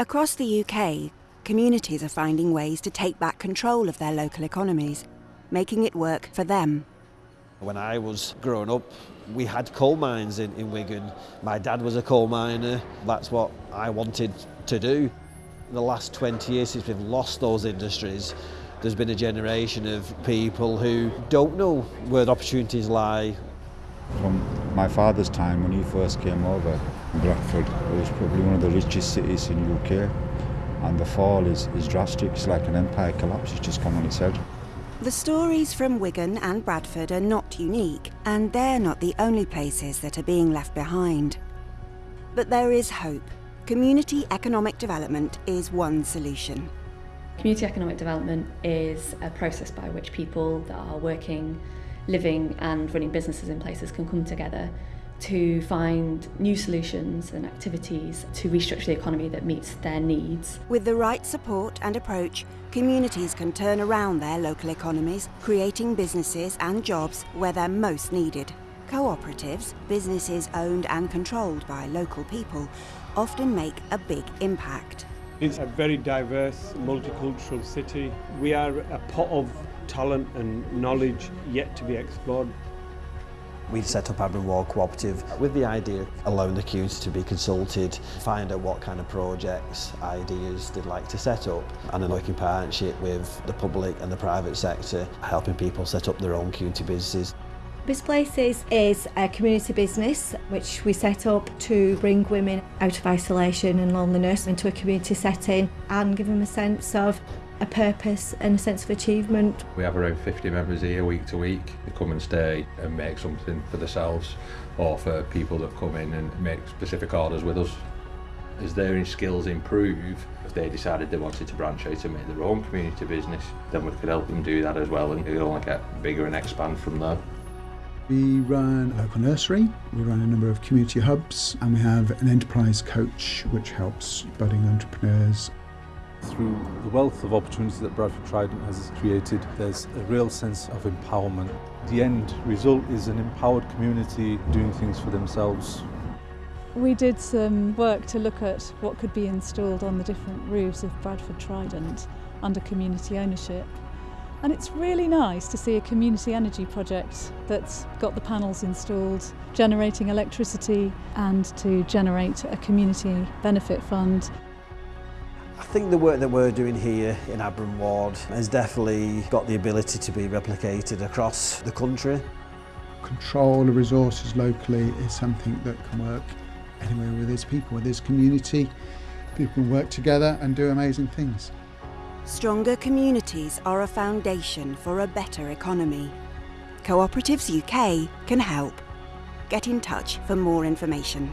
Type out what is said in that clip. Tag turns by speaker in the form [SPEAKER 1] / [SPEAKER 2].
[SPEAKER 1] Across the UK, communities are finding ways to take back control of their local economies, making it work for them.
[SPEAKER 2] When I was growing up, we had coal mines in, in Wigan. My dad was a coal miner. That's what I wanted to do. In the last 20 years since we've lost those industries, there's been a generation of people who don't know where the opportunities lie.
[SPEAKER 3] From my father's time when he first came over, Bradford was probably one of the richest cities in the UK and the fall is, is drastic. It's like an empire collapse, it's just come on its head.
[SPEAKER 1] The stories from Wigan and Bradford are not unique, and they're not the only places that are being left behind. But there is hope. Community economic development is one solution.
[SPEAKER 4] Community economic development is a process by which people that are working, living and running businesses in places can come together to find new solutions and activities to restructure the economy that meets their needs.
[SPEAKER 1] With the right support and approach, communities can turn around their local economies, creating businesses and jobs where they're most needed. Cooperatives, businesses owned and controlled by local people, often make a big impact.
[SPEAKER 5] It's a very diverse, multicultural city. We are a pot of talent and knowledge yet to be explored.
[SPEAKER 2] We set up Abram Ward Cooperative with the idea of allowing the community to be consulted, find out what kind of projects, ideas they'd like to set up, and then working partnership with the public and the private sector, helping people set up their own community businesses.
[SPEAKER 6] Bizplaces is a community business which we set up to bring women out of isolation and loneliness into a community setting and give them a sense of a purpose and a sense of achievement.
[SPEAKER 7] We have around 50 members here week to week. They come and stay and make something for themselves or for people that come in and make specific orders with us. As their skills improve, if they decided they wanted to branch out and make their own community business, then we could help them do that as well and it'll only get bigger and expand from there.
[SPEAKER 8] We run a local nursery, we run a number of community hubs, and we have an enterprise coach which helps budding entrepreneurs
[SPEAKER 9] through the wealth of opportunities that Bradford Trident has created, there's a real sense of empowerment. The end result is an empowered community doing things for themselves.
[SPEAKER 10] We did some work to look at what could be installed on the different roofs of Bradford Trident under community ownership. And it's really nice to see a community energy project that's got the panels installed, generating electricity and to generate a community benefit fund.
[SPEAKER 2] I think the work that we're doing here in Abram Ward has definitely got the ability to be replicated across the country.
[SPEAKER 8] Control of resources locally is something that can work anywhere with its people, with its community. People can work together and do amazing things.
[SPEAKER 1] Stronger communities are a foundation for a better economy. Cooperatives UK can help. Get in touch for more information.